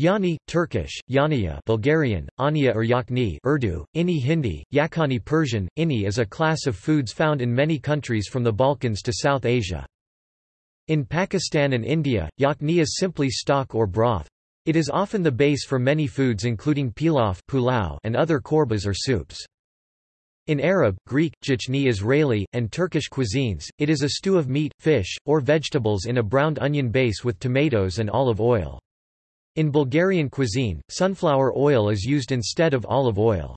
Yahni, Turkish, Yahniya Bulgarian, Ania or Yakni Urdu, Ini Hindi, Yakhani Persian, Ini is a class of foods found in many countries from the Balkans to South Asia. In Pakistan and India, yakni is simply stock or broth. It is often the base for many foods including pilaf and other korbas or soups. In Arab, Greek, Jichni Israeli, and Turkish cuisines, it is a stew of meat, fish, or vegetables in a browned onion base with tomatoes and olive oil. In Bulgarian cuisine, sunflower oil is used instead of olive oil.